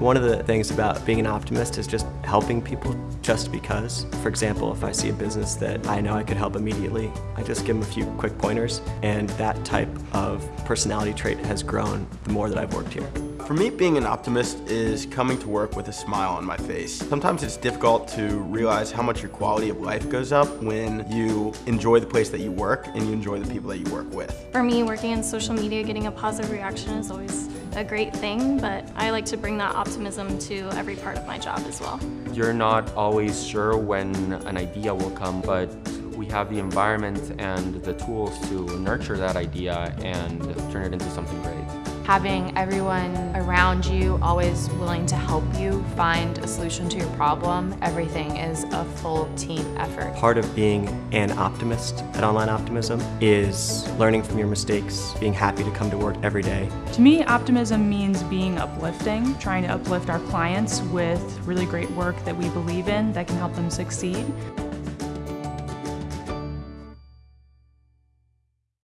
One of the things about being an optimist is just helping people just because. For example, if I see a business that I know I could help immediately, I just give them a few quick pointers, and that type of personality trait has grown the more that I've worked here. For me, being an optimist is coming to work with a smile on my face. Sometimes it's difficult to realize how much your quality of life goes up when you enjoy the place that you work and you enjoy the people that you work with. For me, working in social media, getting a positive reaction is always a great thing, but I like to bring that optimism to every part of my job as well. You're not always sure when an idea will come, but we have the environment and the tools to nurture that idea and turn it into something great. Having everyone around you always willing to help you find a solution to your problem, everything is a full team effort. Part of being an optimist at Online Optimism is learning from your mistakes, being happy to come to work every day. To me, optimism means being uplifting, trying to uplift our clients with really great work that we believe in that can help them succeed.